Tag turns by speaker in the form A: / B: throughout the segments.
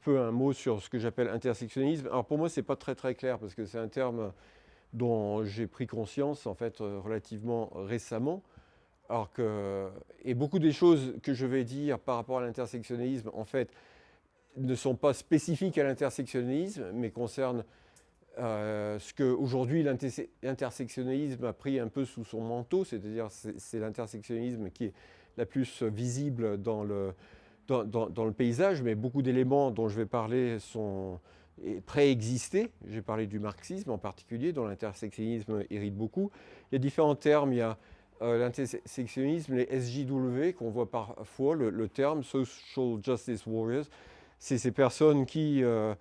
A: peu un mot sur ce que j'appelle intersectionnalisme. Alors pour moi, ce n'est pas très très clair parce que c'est un terme dont j'ai pris conscience en fait relativement récemment. Alors que, et beaucoup des choses que je vais dire par rapport à l'intersectionnalisme, en fait, ne sont pas spécifiques à l'intersectionnalisme, mais concernent euh, ce qu'aujourd'hui l'intersectionnalisme a pris un peu sous son manteau, c'est-à-dire c'est l'intersectionnalisme qui est la plus visible dans le, dans, le paysage, mais beaucoup d'éléments dont je vais parler sont préexistés. J'ai parlé du marxisme en particulier, dont l'intersectionnisme hérite beaucoup. Il y a différents termes, il y a euh, l'intersectionnisme, les SJW qu'on voit parfois, le, terme Social Justice Warriors, c'est ces personnes qui... Euh,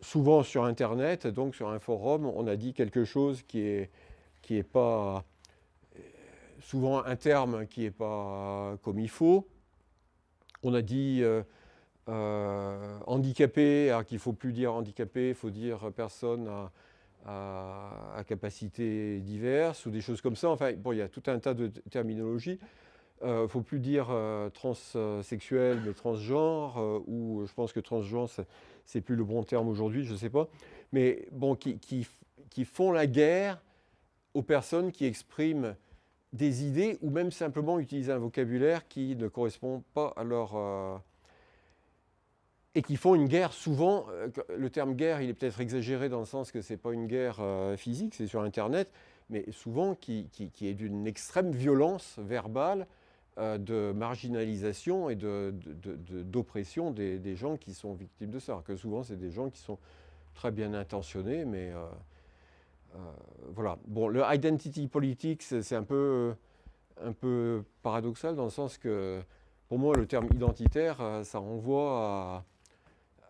A: souvent sur Internet, donc sur un forum, on a dit quelque chose qui est, qui est pas, souvent un terme qui n'est pas comme il faut. On a dit euh, euh, handicapé, alors qu'il ne faut plus dire handicapé, il faut dire personne à, capacité diverse ou des choses comme ça. Enfin, bon, il y a tout un tas de terminologies. Il euh, ne faut plus dire transsexuel, mais transgenre, ou je pense que transgenre, c'est plus le bon terme aujourd'hui, je ne sais pas, mais bon, qui, font la guerre aux personnes qui expriment des idées ou même simplement utiliser un vocabulaire qui ne correspond pas à leur... Euh, et qui font une guerre souvent, euh, le terme guerre, il est peut-être exagéré dans le sens que ce n'est pas une guerre euh, physique, c'est sur Internet, mais souvent qui, qui est d'une extrême violence verbale, de marginalisation et d'oppression de, des, gens qui sont victimes de ça. Que souvent, c'est des gens qui sont très bien intentionnés, mais voilà. Bon, le identity politics, c'est un peu, un peu paradoxal dans le sens que, pour moi, le terme identitaire, ça renvoie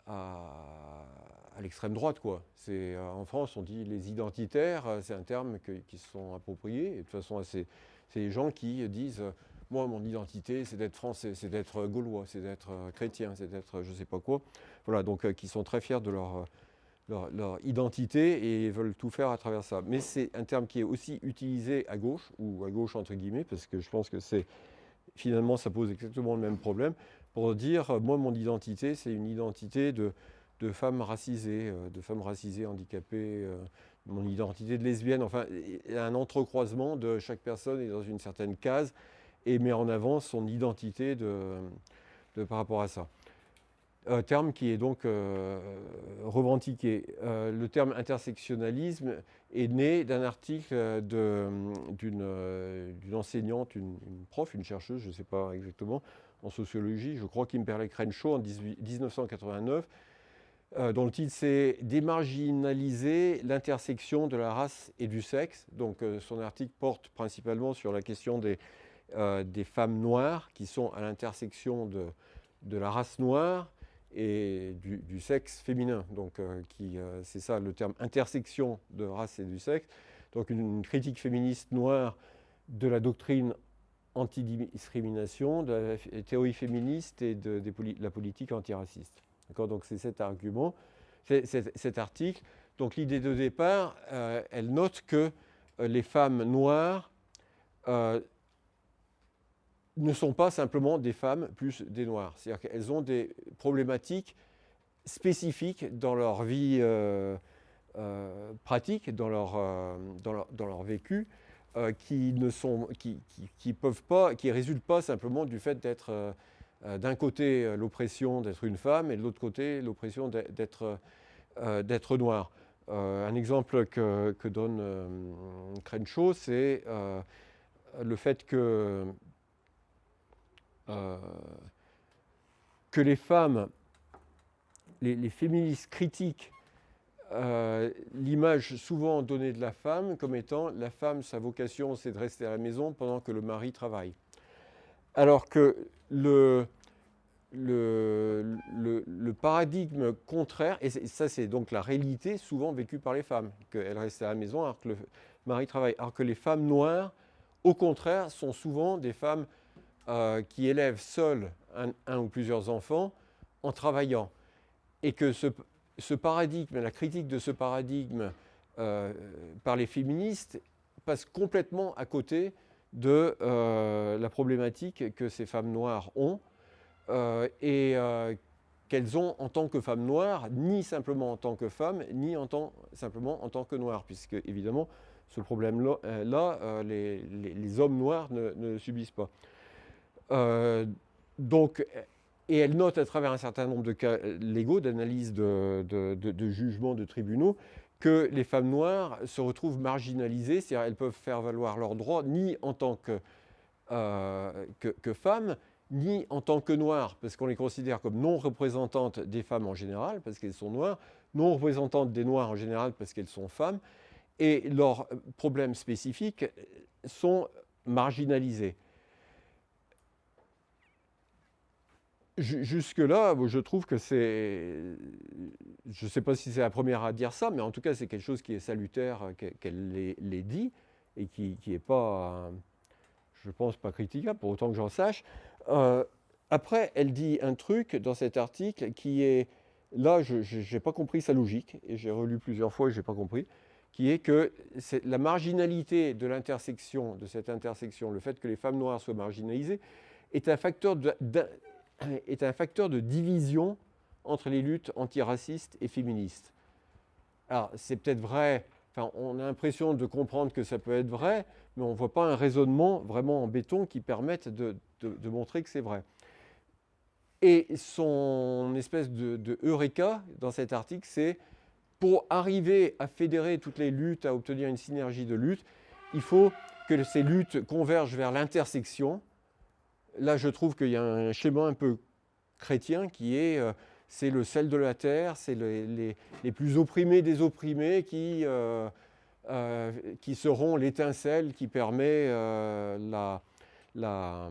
A: à, l'extrême droite. Quoi. En France, on dit les identitaires, c'est un terme qui se sont appropriés. De toute façon, c'est les gens qui disent moi, mon identité, c'est d'être français, c'est d'être gaulois, c'est d'être euh, chrétien, c'est d'être je ne sais pas quoi. Voilà, donc euh, qui sont très fiers de leur, euh, leur, identité et veulent tout faire à travers ça. Mais c'est un terme qui est aussi utilisé à gauche, ou à gauche entre guillemets, parce que je pense que c'est finalement ça pose exactement le même problème, pour dire, moi, mon identité, c'est une identité de, de femme racisée, de femme racisée, handicapée, mon identité de lesbienne, enfin, un entrecroisement de chaque personne est dans une certaine case et met en avant son identité de, par rapport à ça. Un terme qui est donc euh, revendiqué. Euh, le terme intersectionnalisme est né d'un article d'une enseignante, une, prof, une chercheuse, je ne sais pas exactement, en sociologie, je crois Kimberley Crenshaw en 1989, euh, dont le titre c'est « Démarginaliser l'intersection de la race et du sexe ». Donc son article porte principalement sur la question des, euh, femmes noires qui sont à l'intersection de, la race noire et du, sexe féminin. Donc, euh, euh, c'est ça le terme intersection de race et du sexe. Donc, une, critique féministe noire de la doctrine antidiscrimination, de la théorie féministe et de, la politique antiraciste. Donc, c'est cet argument, cet article. Donc, l'idée de départ, elle note que les femmes noires ne sont pas simplement des femmes plus des noirs. C'est-à-dire qu'elles ont des problématiques spécifiques dans leur vie euh, euh, pratique, dans leur, euh, vécu, qui ne sont, qui, qui, pas, résultent pas simplement du fait d'être d'un côté l'oppression d'être une femme et de l'autre côté l'oppression d'être d'être noir. un exemple que, que donne Crenshaw, c'est le fait que euh, que les femmes, les, féministes critiquent euh, l'image souvent donnée de la femme comme étant la femme, sa vocation, c'est de rester à la maison pendant que le mari travaille. Alors que le, le, le, paradigme contraire, et ça c'est donc la réalité souvent vécue par les femmes, qu'elles restent à la maison alors que le mari travaille, alors que les femmes noires, au contraire, sont souvent des femmes euh, qui élèvent seuls un, ou plusieurs enfants en travaillant. Et que ce, paradigme, la critique de ce paradigme euh, par les féministes passe complètement à côté de euh, la problématique que ces femmes noires ont et qu'elles ont en tant que femmes noires, ni simplement en tant que femmes, ni simplement en tant que noires, puisque évidemment, ce problème-là, les, hommes noirs ne, subissent pas. Donc, et elle note à travers un certain nombre de cas légaux, d'analyse de, jugements de tribunaux, que les femmes noires se retrouvent marginalisées, c'est-à-dire elles peuvent faire valoir leurs droits ni en tant que, que femmes, ni en tant que noires, parce qu'on les considère comme non représentantes des femmes en général, parce qu'elles sont noires, non représentantes des noirs en général, parce qu'elles sont femmes, et leurs problèmes spécifiques sont marginalisés. Jusque-là, je trouve que c'est... Je ne sais pas si c'est la première à dire ça, mais en tout cas, c'est quelque chose qui est salutaire qu'elle l'ait dit, et qui n'est pas, je pense, pas critiquable, pour autant que j'en sache. Euh, après, elle dit un truc dans cet article qui est, là, je n'ai pas compris sa logique, et j'ai relu plusieurs fois et je n'ai pas compris, qui est que la marginalité de l'intersection, de cette intersection, le fait que les femmes noires soient marginalisées, est un facteur de, est un facteur de division entre les luttes antiracistes et féministes. Alors, c'est peut-être vrai, enfin, on a l'impression de comprendre que ça peut être vrai, mais on ne voit pas un raisonnement vraiment en béton qui permette de, de, montrer que c'est vrai. Et son espèce de, eureka dans cet article, c'est pour arriver à fédérer toutes les luttes, à obtenir une synergie de luttes, il faut que ces luttes convergent vers l'intersection. Là, je trouve qu'il y a un schéma un peu chrétien qui est euh, c'est le sel de la terre, c'est les, les, plus opprimés des opprimés qui, euh, euh, qui seront l'étincelle qui permet la, la,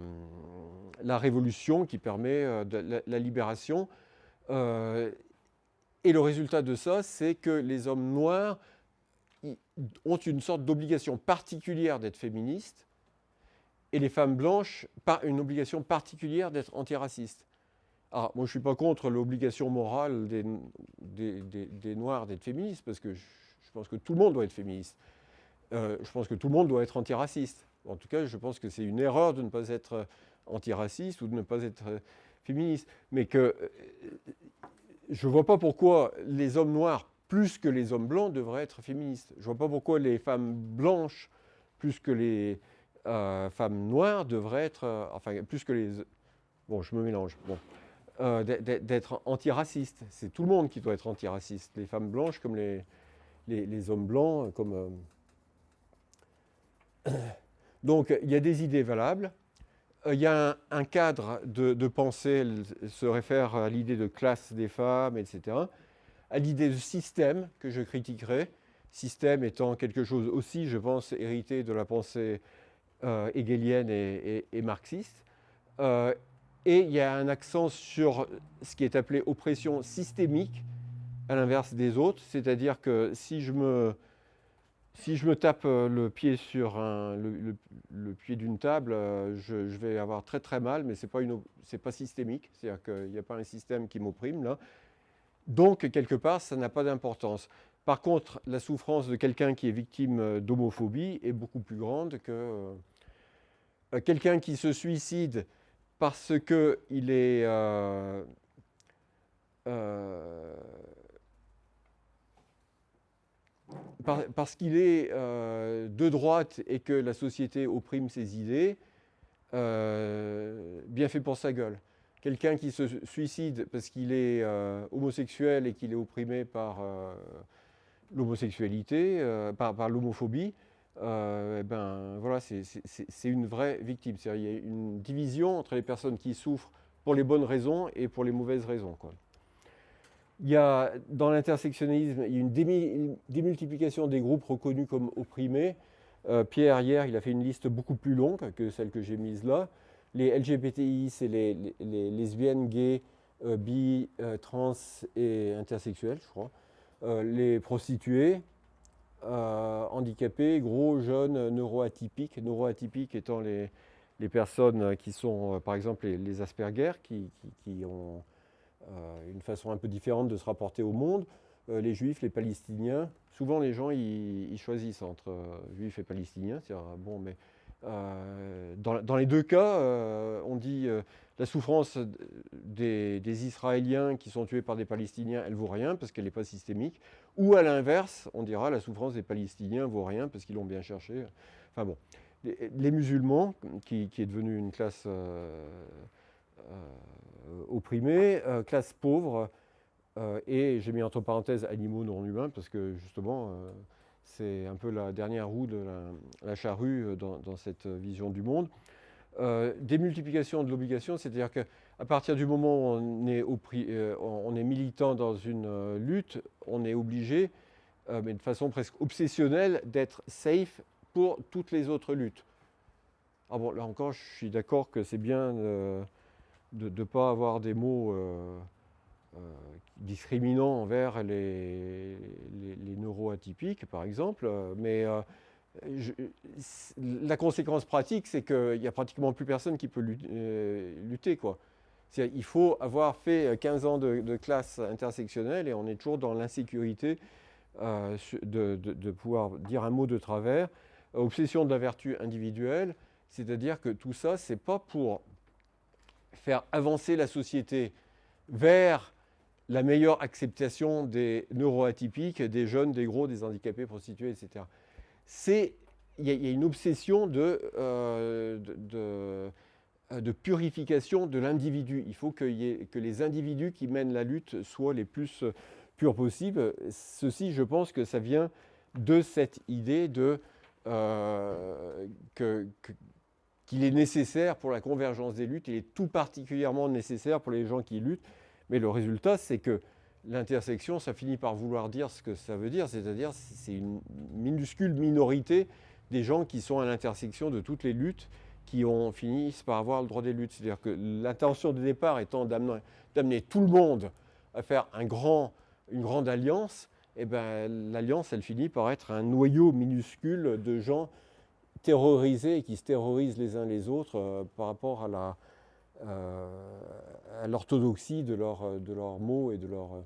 A: la révolution, qui permet euh, la, libération. Et le résultat de ça, c'est que les hommes noirs ont une sorte d'obligation particulière d'être féministes et les femmes blanches, une obligation particulière d'être antiracistes. Alors, moi, je ne suis pas contre l'obligation morale des, Noirs d'être féministes, parce que je, pense que tout le monde doit être féministe. Euh, je pense que tout le monde doit être antiraciste. En tout cas, je pense que c'est une erreur de ne pas être euh, antiraciste ou de ne pas être euh, féministe. Mais que je ne vois pas pourquoi les hommes noirs, plus que les hommes blancs, devraient être féministes. Je ne vois pas pourquoi les femmes blanches, plus que les femmes noires, devraient être... enfin, plus que les... Bon, je me mélange. Bon. d'être antiracistes. C'est tout le monde qui doit être antiraciste. Les femmes blanches comme les, les, hommes blancs, comme... Donc, il y a des idées valables. Euh, il y a un, cadre de, pensée, elle se réfère à l'idée de classe des femmes, etc. À l'idée de système que je critiquerai, système étant quelque chose aussi, je pense, hérité de la pensée euh, hegelienne et, marxiste. Euh, et il y a un accent sur ce qui est appelé oppression systémique, à l'inverse des autres, c'est-à-dire que si je me si je me tape euh, le pied sur le, pied d'une table, euh, je, vais avoir très très mal, mais ce n'est pas, pas, systémique, c'est-à-dire qu'il n'y a pas un système qui m'opprime là. Donc, quelque part, ça n'a pas d'importance. Par contre, la souffrance de quelqu'un qui est victime euh, d'homophobie est beaucoup plus grande que quelqu'un qui se suicide parce qu'il est parce qu'il est euh, de droite et que la société opprime ses idées, euh, bien fait pour sa gueule. Quelqu'un qui se suicide parce qu'il est euh, homosexuel et qu'il est opprimé par l'homosexualité, par l'homophobie, eh ben, voilà, c'est une vraie victime. Il y a une division entre les personnes qui souffrent pour les bonnes raisons et pour les mauvaises raisons. Il y a, dans l'intersectionnalisme, il y a une démultiplication des groupes reconnus comme opprimés. Euh, Pierre, hier, il a fait une liste beaucoup plus longue que celle que j'ai mise là. Les LGBTI, c'est les, lesbiennes, gays, euh, bi, euh, trans et intersexuels, je crois. les prostituées, handicapés, gros, jeunes, neuroatypiques. Neuroatypiques étant les, personnes qui sont, par exemple, les, Asperger, qui ont euh, une façon un peu différente de se rapporter au monde. Euh, les juifs, les palestiniens, souvent les gens ils, choisissent entre euh, juifs et palestiniens. Bon, mais dans, les deux cas, on dit la souffrance des, Israéliens qui sont tués par des Palestiniens, elle vaut rien parce qu'elle n'est pas systémique. Ou à l'inverse, on dira la souffrance des Palestiniens vaut rien parce qu'ils l'ont bien cherché. Enfin bon, les, musulmans, qui, est devenue une classe euh, euh, opprimée, euh, classe pauvre, et j'ai mis entre parenthèses animaux non humains parce que justement, c'est un peu la dernière roue de la, charrue dans, cette vision du monde. Euh, démultiplication de l'obligation, c'est-à-dire qu'à partir du moment où on est, est militant dans une lutte, on est obligé, mais de façon presque obsessionnelle, d'être safe pour toutes les autres luttes. Ah bon, là encore, je suis d'accord que c'est bien de ne pas avoir des mots euh, euh, discriminants envers les, les, neuroatypiques, par exemple, mais euh, la conséquence pratique, c'est qu'il n'y a pratiquement plus personne qui peut lutter. quoi. Il faut avoir fait 15 ans de, classe intersectionnelle et on est toujours dans l'insécurité de, de, pouvoir dire un mot de travers obsession de la vertu individuelle, c'est-à-dire que tout ça, ce n'est pas pour faire avancer la société vers la meilleure acceptation des neuroatypiques, des jeunes, des gros, des handicapés, prostitués, etc. Il y, a une obsession de, euh, de, purification de l'individu. Il faut que, les individus qui mènent la lutte soient les plus purs possibles. Ceci, je pense que ça vient de cette idée de euh, qu'il est nécessaire pour la convergence des luttes, il est tout particulièrement nécessaire pour les gens qui luttent, mais le résultat, c'est que l'intersection, ça finit par vouloir dire ce que ça veut dire, c'est-à-dire c'est une minuscule minorité des gens qui sont à l'intersection de toutes les luttes qui ont fini par avoir le droit des luttes. C'est-à-dire que l'intention de départ étant d'amener tout le monde à faire un grand, une grande alliance, eh ben, l'alliance, elle finit par être un noyau minuscule de gens terrorisés et qui se terrorisent les uns les autres euh, par rapport à euh, l'orthodoxie de, leur, de leurs mots et de leur... Euh.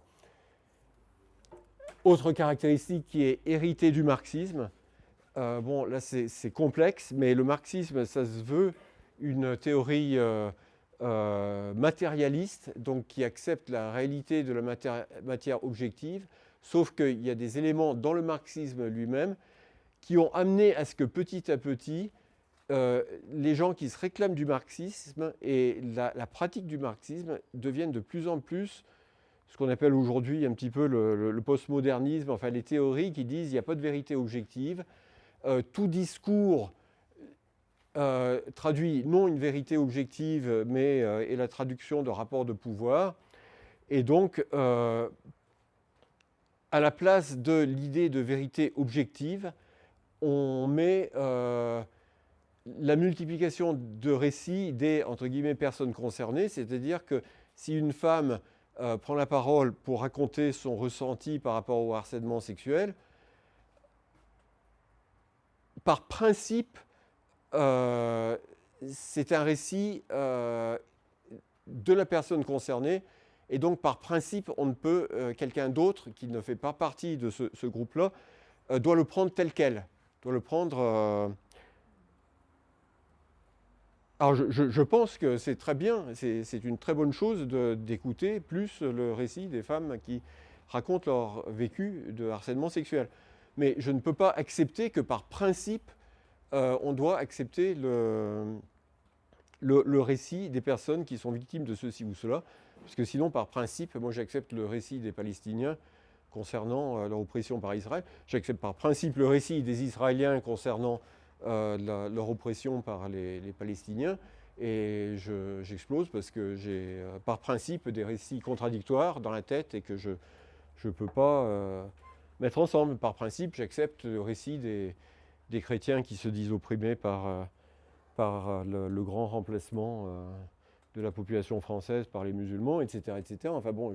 A: Autre caractéristique qui est héritée du marxisme, bon là c'est complexe, mais le marxisme, ça se veut une théorie matérialiste, donc qui accepte la réalité de la matière objective, Sauf qu'il y a des éléments dans le marxisme lui-même qui ont amené à ce que petit à petit, euh, les gens qui se réclament du marxisme et la, pratique du marxisme deviennent de plus en plus ce qu'on appelle aujourd'hui un petit peu le, postmodernisme, enfin les théories qui disent qu'il n'y a pas de vérité objective. Euh, tout discours euh, traduit non une vérité objective, mais est la traduction de rapports de pouvoir. Et donc, à la place de l'idée de vérité objective, on met la multiplication de récits des entre guillemets, personnes concernées, c'est-à-dire que si une femme euh, prend la parole pour raconter son ressenti par rapport au harcèlement sexuel, par principe, euh, c'est un récit de la personne concernée. Et donc, par principe, on ne peut, euh, quelqu'un d'autre qui ne fait pas partie de ce, groupe-là, euh, doit le prendre tel quel, doit le prendre... Euh, alors, je, pense que c'est très bien, c'est une très bonne chose d'écouter plus le récit des femmes qui racontent leur vécu de harcèlement sexuel. Mais je ne peux pas accepter que par principe, on doit accepter le, le, récit des personnes qui sont victimes de ceci ou cela. Parce que sinon, par principe, moi j'accepte le récit des Palestiniens concernant euh, leur oppression par Israël. J'accepte par principe le récit des Israéliens concernant euh, leur oppression par les, Palestiniens. Et j'explose parce que j'ai euh, par principe des récits contradictoires dans la tête et que je ne peux pas mettre ensemble. Par principe, j'accepte le récit des, des, chrétiens qui se disent opprimés par, par le, grand remplacement de la population française par les musulmans, etc. etc. Enfin bon,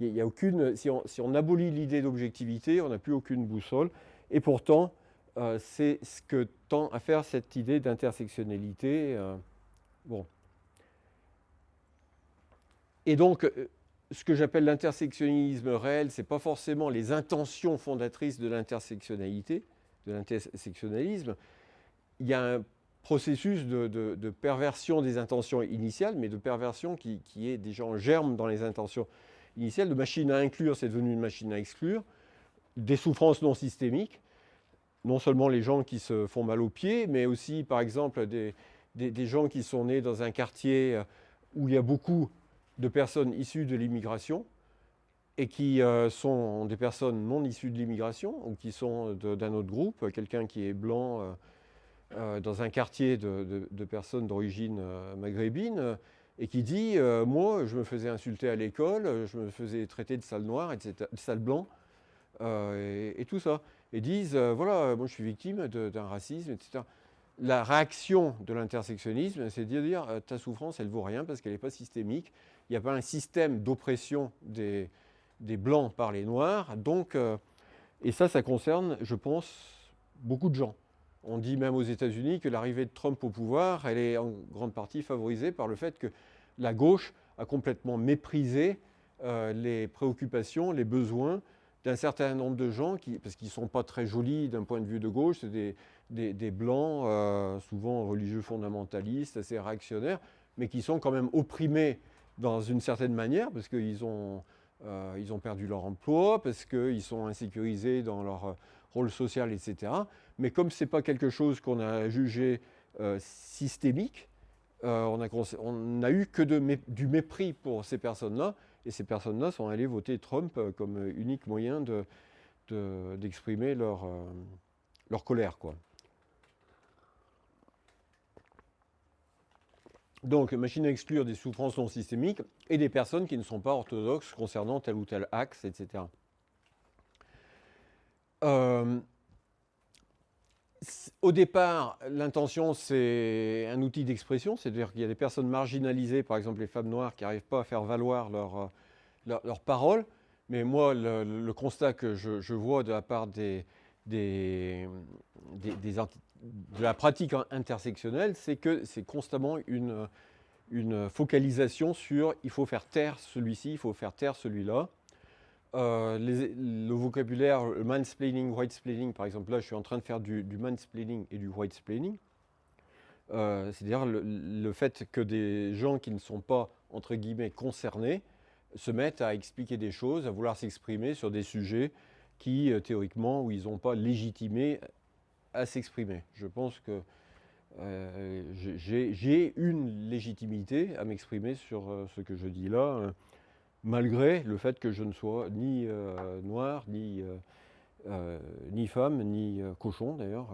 A: il y a aucune, si, on, abolit l'idée d'objectivité, on n'a plus aucune boussole. Et pourtant, euh, c'est ce que tend à faire cette idée d'intersectionnalité. Euh, bon. Et donc, euh, ce que j'appelle l'intersectionnalisme réel, ce n'est pas forcément les intentions fondatrices de l'intersectionnalité, de l'intersectionnalisme. Il y a un processus de, perversion des intentions initiales, mais de perversion qui, est déjà en germe dans les intentions initiales. De machine à inclure, c'est devenu une machine à exclure. Des souffrances non systémiques, non seulement les gens qui se font mal aux pieds, mais aussi, par exemple, des, gens qui sont nés dans un quartier où il y a beaucoup de personnes issues de l'immigration, et qui euh, sont des personnes non issues de l'immigration ou qui sont d'un autre groupe, quelqu'un qui est blanc euh, euh, dans un quartier de, personnes d'origine maghrébine et qui dit Moi, je me faisais insulter à l'école, je me faisais traiter de sale noir, etc., de sale blanc, et, tout ça. Et disent Voilà, moi je suis victime d'un racisme, etc. La réaction de l'intersectionnisme, c'est de dire Ta souffrance, elle vaut rien parce qu'elle n'est pas systémique. Il n'y a pas un système d'oppression des, des blancs par les noirs. Donc, euh, et ça, ça concerne, je pense, beaucoup de gens. On dit même aux États-Unis que l'arrivée de Trump au pouvoir, elle est en grande partie favorisée par le fait que la gauche a complètement méprisé euh, les préoccupations, les besoins d'un certain nombre de gens, qui, parce qu'ils ne sont pas très jolis d'un point de vue de gauche, c'est des, des, blancs, euh, souvent religieux fondamentalistes, assez réactionnaires, mais qui sont quand même opprimés dans une certaine manière, parce qu'ils ont euh, ont perdu leur emploi parce qu'ils sont insécurisés dans leur rôle social, etc. Mais comme ce n'est pas quelque chose qu'on a jugé euh, systémique, on n'a eu que du mépris pour ces personnes-là, et ces personnes-là sont allées voter Trump comme unique moyen d'exprimer leur, leur colère. Quoi. Donc, machine à exclure des souffrances non systémiques et des personnes qui ne sont pas orthodoxes concernant tel ou tel axe, etc. Euh, au départ, l'intention, c'est un outil d'expression, c'est-à-dire qu'il y a des personnes marginalisées, par exemple les femmes noires, qui n'arrivent pas à faire valoir leur, leur paroles. Mais moi, le, constat que je, vois de la part des, des, de la pratique intersectionnelle, c'est que c'est constamment une, une, focalisation sur il faut faire taire celui-ci, il faut faire taire celui-là. Euh, le vocabulaire, le mansplaining, whitesplaining, par exemple, là je suis en train de faire du, du mansplaining et du whitesplaining. Euh, C'est-à-dire le, fait que des gens qui ne sont pas, entre guillemets, concernés, se mettent à expliquer des choses, à vouloir s'exprimer sur des sujets qui, euh, théoriquement, où ils n'ont pas légitimé à s'exprimer. Je pense que j'ai une légitimité à m'exprimer sur ce que je dis là, euh, malgré le fait que je ne sois ni noir, ni, ni femme, ni cochon d'ailleurs.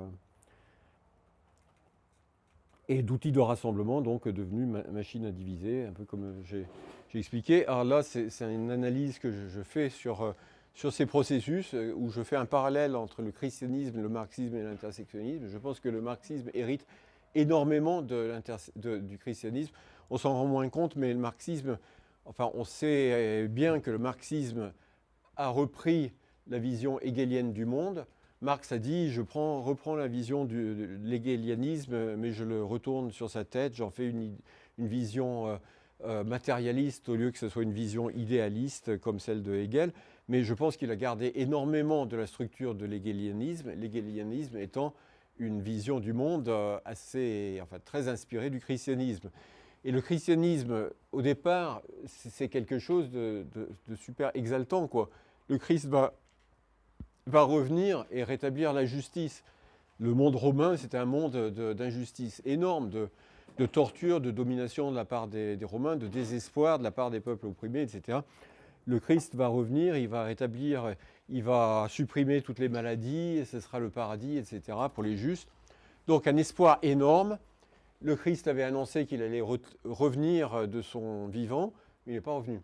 A: Et d'outils de rassemblement, donc devenu machine à diviser, un peu comme j'ai expliqué. Alors là, c'est une analyse que je, fais sur sur ces processus euh, où je fais un parallèle entre le christianisme, le marxisme et l'intersectionnisme. Je pense que le marxisme hérite énormément du christianisme. On s'en rend moins compte, mais le marxisme, enfin, on sait bien que le marxisme a repris la vision hegelienne du monde. Marx a dit, je prends, reprends la vision de l'hegelianisme, mais je le retourne sur sa tête, j'en fais une, vision euh, euh, matérialiste au lieu que ce soit une vision idéaliste comme celle de Hegel mais je pense qu'il a gardé énormément de la structure de l'hégélianisme, l'hégélianisme étant une vision du monde euh, assez, enfin, très inspirée du christianisme. Et le christianisme, au départ, c'est quelque chose de, super exaltant. Quoi. Le Christ va, va revenir et rétablir la justice. Le monde romain, c'était un monde d'injustice énorme, de, torture, de domination de la part des, Romains, de désespoir de la part des peuples opprimés, etc le Christ va revenir, il va rétablir, il va supprimer toutes les maladies, ce sera le paradis, etc. pour les justes. Donc un espoir énorme. Le Christ avait annoncé qu'il allait revenir de son vivant, mais il n'est pas revenu.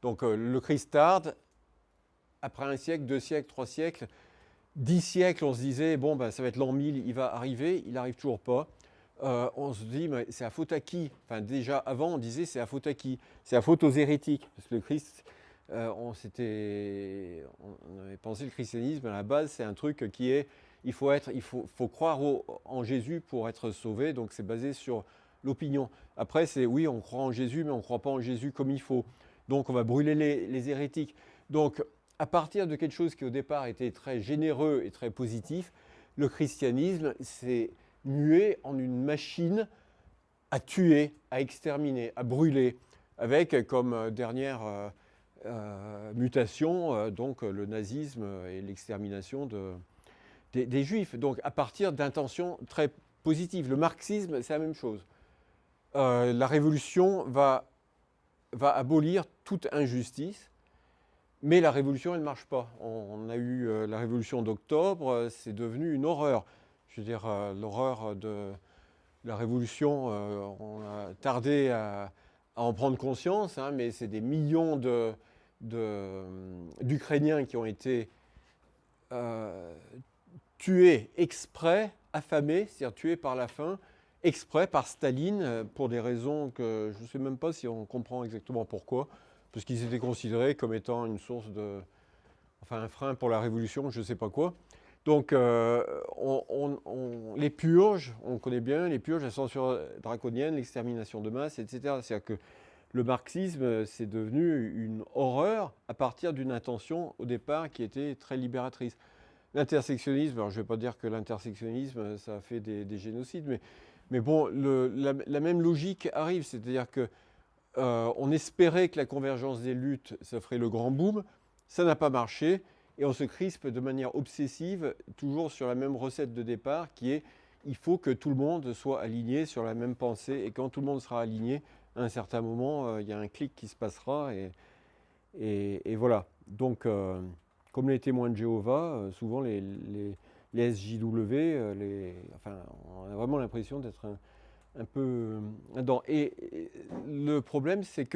A: Donc euh, le Christ tarde. Après un siècle, deux siècles, trois siècles, dix siècles, on se disait, bon, ben, ça va être l'an 1000, il va arriver, il n'arrive toujours pas. Euh, on se dit, mais c'est à faute à qui? Enfin, déjà, avant, on disait, c'est à faute à qui? C'est à faute aux hérétiques, parce que le Christ euh, on, on, avait pensé le christianisme à la base, c'est un truc qui est, il faut, être, il faut, croire en Jésus pour être sauvé, donc c'est basé sur l'opinion. Après, c'est oui, on croit en Jésus, mais on ne croit pas en Jésus comme il faut. Donc on va brûler les, hérétiques. Donc à partir de quelque chose qui au départ était très généreux et très positif, le christianisme s'est mué en une machine à tuer, à exterminer, à brûler, avec comme dernière mutation donc le nazisme et l'extermination des, juifs. Donc à partir d'intentions très positives. Le marxisme, c'est la même chose. la révolution va va abolir toute injustice, mais la révolution, elle ne marche pas. On, a eu euh, la révolution d'octobre, euh, c'est devenu une horreur. Je veux dire, euh, l'horreur de la révolution, on a tardé à, en prendre conscience, hein, mais c'est des millions d'Ukrainiens qui ont été tués exprès, affamés, c'est-à-dire tués par la faim, exprès par Staline euh, pour des raisons que je ne sais même pas si on comprend exactement pourquoi, parce qu'ils étaient considérés comme étant une source de... enfin un frein pour la révolution, je ne sais pas quoi. Donc euh, les purges, on connaît bien, les purges, la censure draconienne, l'extermination de masse, etc. C'est-à-dire que le marxisme, c'est devenu une horreur à partir d'une intention au départ qui était très libératrice. L'intersectionnisme, alors je ne vais pas dire que l'intersectionnisme, ça a fait des génocides, mais mais bon, la, même logique arrive, c'est-à-dire qu'on euh, espérait que la convergence des luttes, ça ferait le grand boom, ça n'a pas marché, et on se crispe de manière obsessive, toujours sur la même recette de départ, qui est il faut que tout le monde soit aligné sur la même pensée, et quand tout le monde sera aligné, à un certain moment, euh, il y a un clic qui se passera, et, voilà. Donc, euh, comme les témoins de Jéhovah, souvent les les SJW, euh, enfin, on a vraiment l'impression d'être un, peu... Et, et le problème, c'est que